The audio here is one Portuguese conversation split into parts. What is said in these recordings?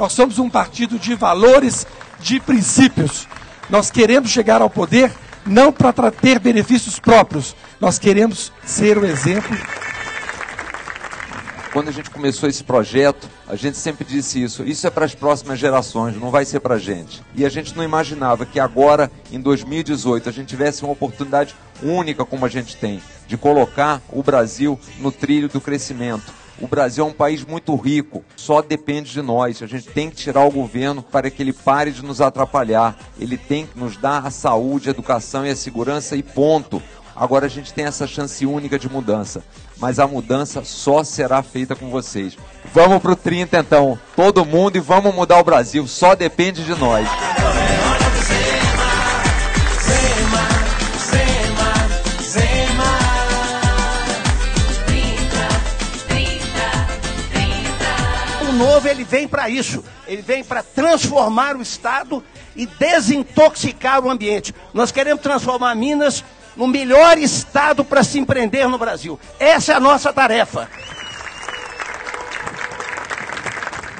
Nós somos um partido de valores, de princípios. Nós queremos chegar ao poder não para ter benefícios próprios. Nós queremos ser o exemplo quando a gente começou esse projeto, a gente sempre disse isso: isso é para as próximas gerações, não vai ser para a gente. E a gente não imaginava que agora, em 2018, a gente tivesse uma oportunidade única como a gente tem, de colocar o Brasil no trilho do crescimento. O Brasil é um país muito rico, só depende de nós. A gente tem que tirar o governo para que ele pare de nos atrapalhar. Ele tem que nos dar a saúde, a educação e a segurança e ponto. Agora a gente tem essa chance única de mudança, mas a mudança só será feita com vocês. Vamos pro 30 então, todo mundo e vamos mudar o Brasil, só depende de nós. O novo ele vem para isso, ele vem para transformar o Estado e desintoxicar o ambiente. Nós queremos transformar Minas no melhor estado para se empreender no Brasil. Essa é a nossa tarefa.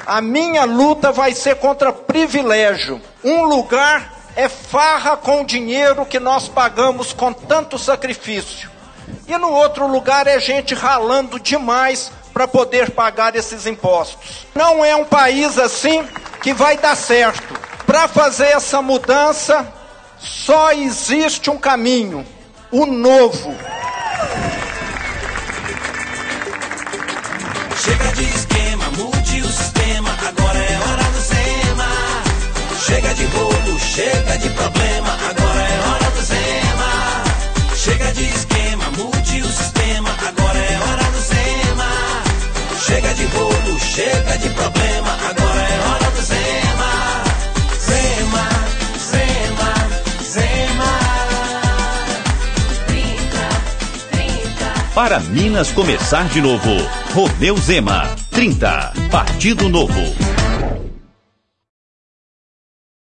A minha luta vai ser contra privilégio. Um lugar é farra com o dinheiro que nós pagamos com tanto sacrifício. E no outro lugar é gente ralando demais para poder pagar esses impostos. Não é um país assim que vai dar certo. Para fazer essa mudança, só existe um caminho: o novo. Chega de esquema, mude o sistema, agora é hora do Zema. Chega de rolo, chega de Para Minas começar de novo, Romeu Zema, 30, Partido Novo.